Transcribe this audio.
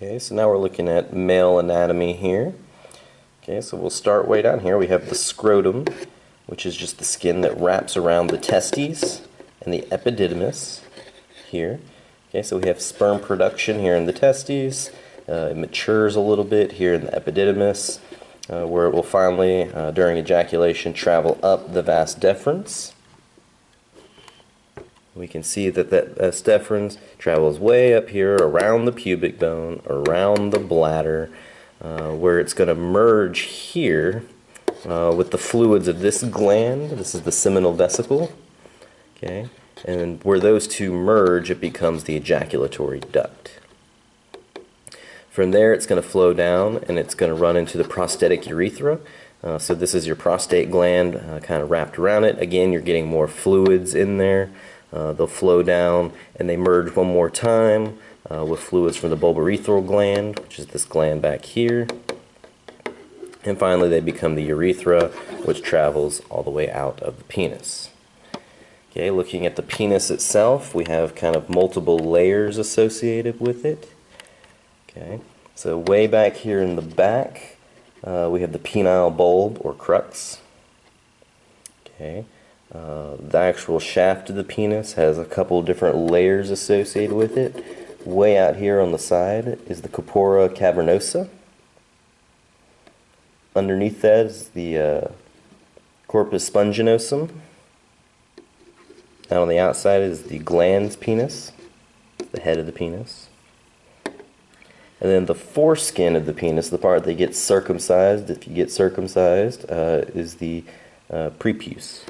Okay, so now we're looking at male anatomy here. Okay, so we'll start way down here. We have the scrotum, which is just the skin that wraps around the testes, and the epididymis here. Okay, so we have sperm production here in the testes. Uh, it matures a little bit here in the epididymis, uh, where it will finally, uh, during ejaculation, travel up the vas deferens. We can see that that deferens travels way up here around the pubic bone, around the bladder, uh, where it's going to merge here uh, with the fluids of this gland. This is the seminal vesicle. Okay, and where those two merge, it becomes the ejaculatory duct. From there, it's going to flow down and it's going to run into the prostatic urethra. Uh, so this is your prostate gland uh, kind of wrapped around it. Again, you're getting more fluids in there. Uh, they'll flow down and they merge one more time uh, with fluids from the bulbourethral gland, which is this gland back here. And finally, they become the urethra, which travels all the way out of the penis. Okay, looking at the penis itself, we have kind of multiple layers associated with it. Okay, so way back here in the back, uh, we have the penile bulb or crus. Okay, uh, the actual shaft of the penis has a couple different layers associated with it. Way out here on the side is the corpora cavernosa. Underneath that is the uh, corpus spongiosum. Out on the outside is the glans penis, the head of the penis. And then the foreskin of the penis, the part that gets circumcised, if you get circumcised, uh, is the uh, prepuce.